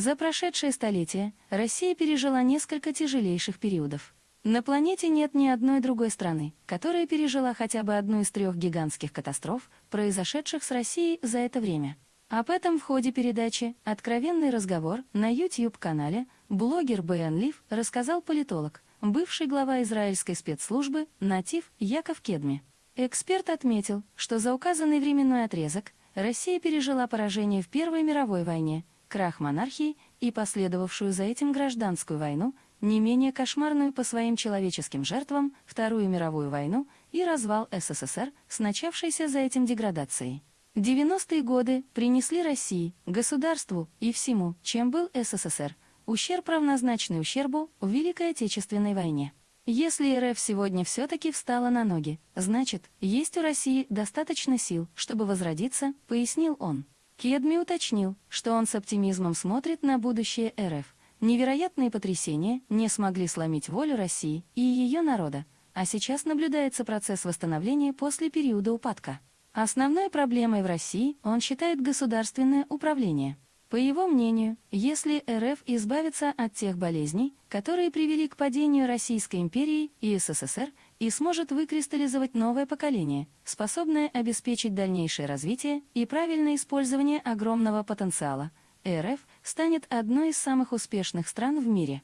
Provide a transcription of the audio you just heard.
За прошедшее столетие Россия пережила несколько тяжелейших периодов. На планете нет ни одной другой страны, которая пережила хотя бы одну из трех гигантских катастроф, произошедших с Россией за это время. Об этом в ходе передачи «Откровенный разговор» на YouTube-канале блогер Бен Лив рассказал политолог, бывший глава израильской спецслужбы Натив Яков Кедми. Эксперт отметил, что за указанный временной отрезок Россия пережила поражение в Первой мировой войне, крах монархии и последовавшую за этим гражданскую войну, не менее кошмарную по своим человеческим жертвам Вторую мировую войну и развал СССР с начавшейся за этим деградацией. 90-е годы принесли России, государству и всему, чем был СССР, ущерб равнозначный ущербу в Великой Отечественной войне. Если РФ сегодня все-таки встала на ноги, значит, есть у России достаточно сил, чтобы возродиться, пояснил он. Кедми уточнил, что он с оптимизмом смотрит на будущее РФ. Невероятные потрясения не смогли сломить волю России и ее народа, а сейчас наблюдается процесс восстановления после периода упадка. Основной проблемой в России он считает государственное управление. По его мнению, если РФ избавится от тех болезней, которые привели к падению Российской империи и СССР, и сможет выкристаллизовать новое поколение, способное обеспечить дальнейшее развитие и правильное использование огромного потенциала, РФ станет одной из самых успешных стран в мире.